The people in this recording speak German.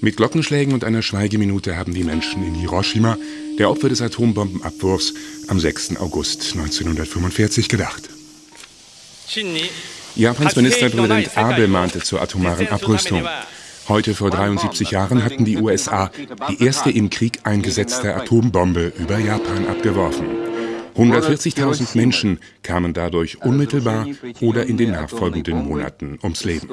Mit Glockenschlägen und einer Schweigeminute haben die Menschen in Hiroshima, der Opfer des Atombombenabwurfs, am 6. August 1945 gedacht. Japans Ministerpräsident Abe mahnte zur atomaren Abrüstung. Heute vor 73 Jahren hatten die USA die erste im Krieg eingesetzte Atombombe über Japan abgeworfen. 140.000 Menschen kamen dadurch unmittelbar oder in den nachfolgenden Monaten ums Leben.